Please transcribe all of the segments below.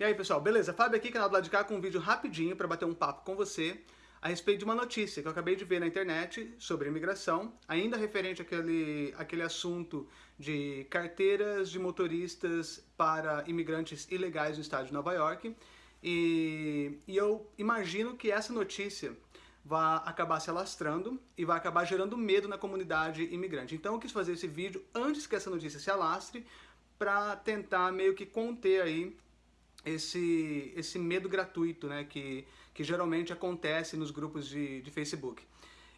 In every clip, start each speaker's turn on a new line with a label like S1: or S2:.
S1: E aí pessoal, beleza? Fábio aqui, canal do lado de cá, com um vídeo rapidinho para bater um papo com você a respeito de uma notícia que eu acabei de ver na internet sobre imigração, ainda referente àquele, àquele assunto de carteiras de motoristas para imigrantes ilegais no estado de Nova York. E, e eu imagino que essa notícia vai acabar se alastrando e vai acabar gerando medo na comunidade imigrante. Então eu quis fazer esse vídeo antes que essa notícia se alastre para tentar meio que conter aí esse, esse medo gratuito né, que, que geralmente acontece nos grupos de, de Facebook.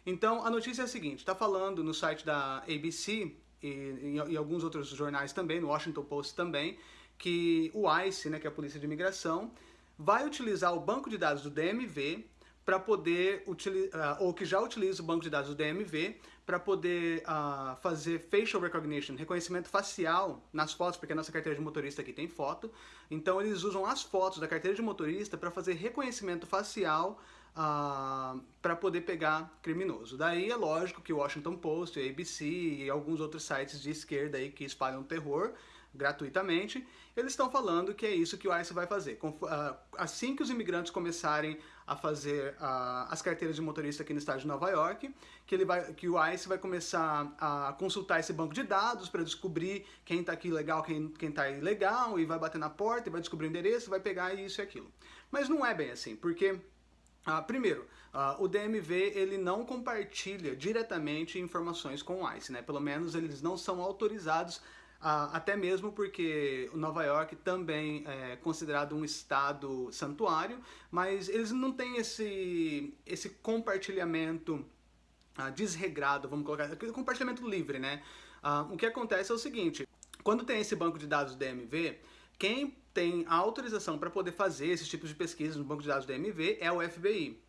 S1: Então, a notícia é a seguinte, está falando no site da ABC e em, alguns outros jornais também, no Washington Post também, que o ICE, né, que é a Polícia de Imigração, vai utilizar o banco de dados do DMV para poder utilizar, uh, ou que já utiliza o banco de dados do DMV para poder uh, fazer facial recognition, reconhecimento facial nas fotos, porque a nossa carteira de motorista aqui tem foto. Então eles usam as fotos da carteira de motorista para fazer reconhecimento facial uh, ah, para poder pegar criminoso. Daí é lógico que o Washington Post, a ABC e alguns outros sites de esquerda aí que espalham terror gratuitamente, eles estão falando que é isso que o ICE vai fazer. Ah, assim que os imigrantes começarem a fazer uh, as carteiras de motorista aqui no estado de Nova York, que, ele vai, que o ICE vai começar a consultar esse banco de dados para descobrir quem está aqui legal, quem está ilegal, e vai bater na porta, e vai descobrir o endereço, vai pegar isso e aquilo. Mas não é bem assim, porque Uh, primeiro, o DMV ele não compartilha diretamente informações com o ICE, né? Pelo menos eles não são autorizados até mesmo porque Nova York também é considerado um estado santuário, mas eles não têm esse, esse compartilhamento ah, desregrado, vamos colocar, compartilhamento livre, né? Ah, o que acontece é o seguinte, quando tem esse banco de dados DMV, quem tem a autorização para poder fazer esses tipos de pesquisas no banco de dados DMV é o FBI.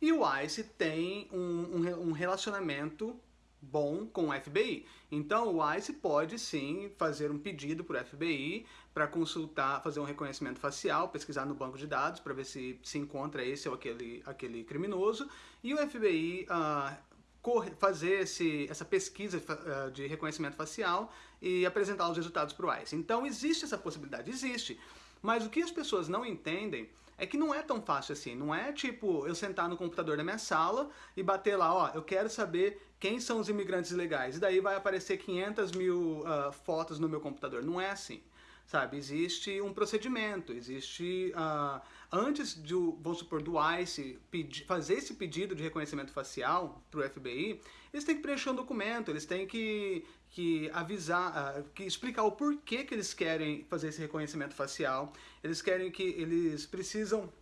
S1: E o ICE tem um, um, um relacionamento bom com o FBI. Então o ICE pode sim fazer um pedido para o FBI para consultar, fazer um reconhecimento facial, pesquisar no banco de dados para ver se se encontra esse ou aquele, aquele criminoso e o FBI uh, ah, corre, fazer esse, essa pesquisa uh, de reconhecimento facial e apresentar os resultados para o ICE. Então existe essa possibilidade, existe. Mas o que as pessoas não entendem é que não é tão fácil assim. Não é tipo eu sentar no computador da minha sala e bater lá, ó, eu quero saber quem são os imigrantes ilegais. E daí vai aparecer 500 mil uh, fotos no meu computador. Não é assim sabe? Existe um procedimento, existe... Uh, antes de, vamos supor, do ICE pedir, fazer esse pedido de reconhecimento facial para o FBI, eles têm que preencher um documento, eles têm que, que avisar, uh, que explicar o porquê que eles querem fazer esse reconhecimento facial, eles querem que, eles precisam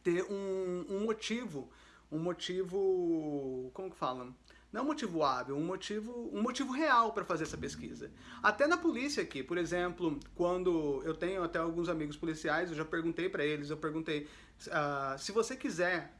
S1: ter um, um motivo, um motivo, que falam? não é motivo hábil, um motivo, um motivo real para fazer essa pesquisa. Até na polícia aqui, por exemplo, quando eu tenho até alguns amigos policiais, eu já perguntei para eles, eu perguntei, uh, se você quiser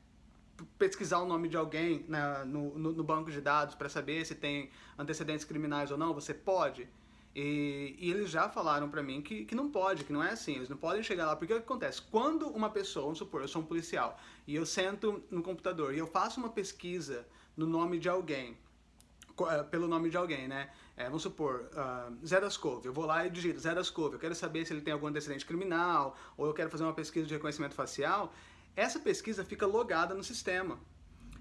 S1: pesquisar o nome de alguém no, no, no banco de dados para saber se tem antecedentes criminais ou não, você pode? E, e, eles já falaram pra mim que, que não pode, que não é assim, eles não podem chegar lá, porque o que acontece? Quando uma pessoa, vamos supor, eu sou um policial, e eu sento no computador e eu faço uma pesquisa no nome de alguém, eh, pelo nome de alguém, né? É, vamos supor, uh, Zé das Couve, eu vou lá e digito Zé das Couve, eu quero saber se ele tem algum antecedente criminal, ou eu quero fazer uma pesquisa de reconhecimento facial, essa pesquisa fica logada no sistema.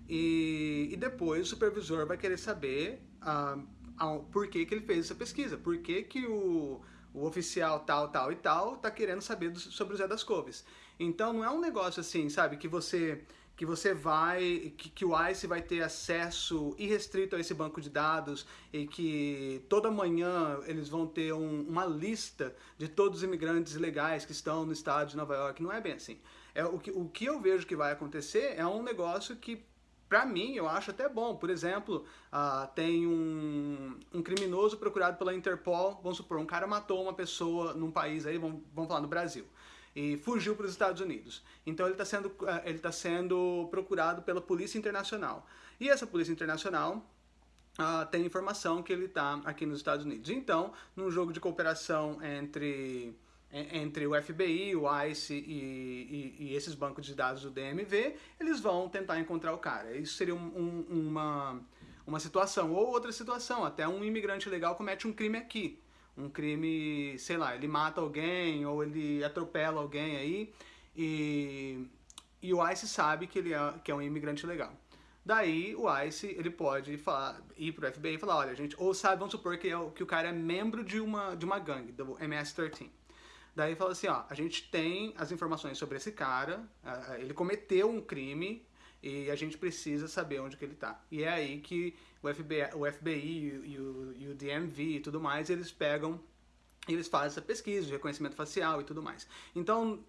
S1: E, e depois o supervisor vai querer saber uh, por que, que ele fez essa pesquisa, por que, que o, o oficial tal, tal e tal tá querendo saber do, sobre o Zé das Couves. Então não é um negócio assim, sabe, que você que você vai, que, que, o ICE vai ter acesso irrestrito a esse banco de dados e que toda manhã eles vão ter um, uma lista de todos os imigrantes ilegais que estão no estado de Nova York. Não é bem assim. É, o, que, o que eu vejo que vai acontecer é um negócio que para mim, eu acho até bom. Por exemplo, uh, tem um, um, criminoso procurado pela Interpol, vamos supor, um cara matou uma pessoa num país aí, vamos, vamos falar no Brasil e fugiu para os Estados Unidos. Então ele está sendo, eh, ele tá sendo procurado pela Polícia Internacional. E essa Polícia Internacional uh, tem informação que ele está aqui nos Estados Unidos. Então, num jogo de cooperação entre entre o FBI, o ICE e, e, e, esses bancos de dados do DMV, eles vão tentar encontrar o cara. Isso seria um, um, uma, uma situação. Ou outra situação, até um imigrante legal comete um crime aqui um crime, sei lá, ele mata alguém ou ele atropela alguém aí e, e o ICE sabe que ele é, que é um imigrante legal. Daí o ICE ele pode falar, ir pro FBI e falar, olha, gente, ou sabe, vamos supor que, é, que o cara é membro de uma, de uma gangue, do MS-13. Daí fala assim, ó, a gente tem as informações sobre esse cara, ele cometeu um crime e a gente precisa saber onde que ele está. E é aí que o FBI, o FBI e, o, e o DMV e tudo mais, eles pegam, eles fazem essa pesquisa reconhecimento facial e tudo mais. Então,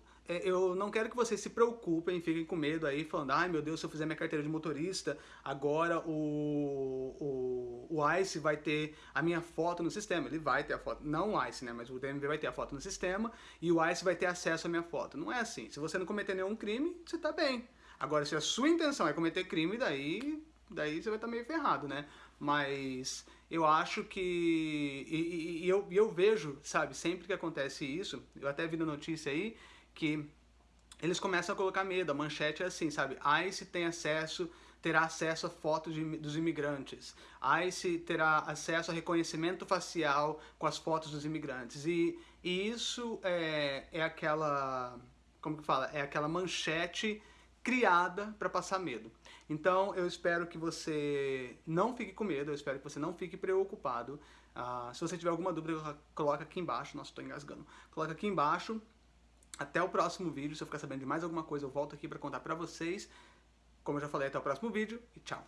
S1: eu não quero que vocês se preocupem, fiquem com medo aí, falando, ai meu Deus, se eu fizer minha carteira de motorista, agora o, o, o ICE vai ter a minha foto no sistema. Ele vai ter a foto, não o ICE, né, mas o DMV vai ter a foto no sistema e o ICE vai ter acesso à minha foto. Não é assim. Se você não cometer nenhum crime, você tá bem. Agora, se a sua intenção é cometer crime, daí, daí você vai estar tá meio ferrado, né? Mas eu acho que. E, e, e eu, eu vejo, sabe, sempre que acontece isso, eu até vi na notícia aí, que eles começam a colocar medo. A manchete é assim, sabe? ICE tem acesso, terá acesso a fotos de, dos imigrantes. ICE terá acesso a reconhecimento facial com as fotos dos imigrantes. E, e isso é, é aquela, como que fala? É aquela manchete criada para passar medo. Então eu espero que você não fique com medo, eu espero que você não fique preocupado. Uh, se você tiver alguma dúvida, coloca aqui embaixo. Nossa, estou engasgando. Coloca aqui embaixo até o próximo vídeo. Se eu ficar sabendo de mais alguma coisa, eu volto aqui para contar para vocês. Como eu já falei, até o próximo vídeo e tchau!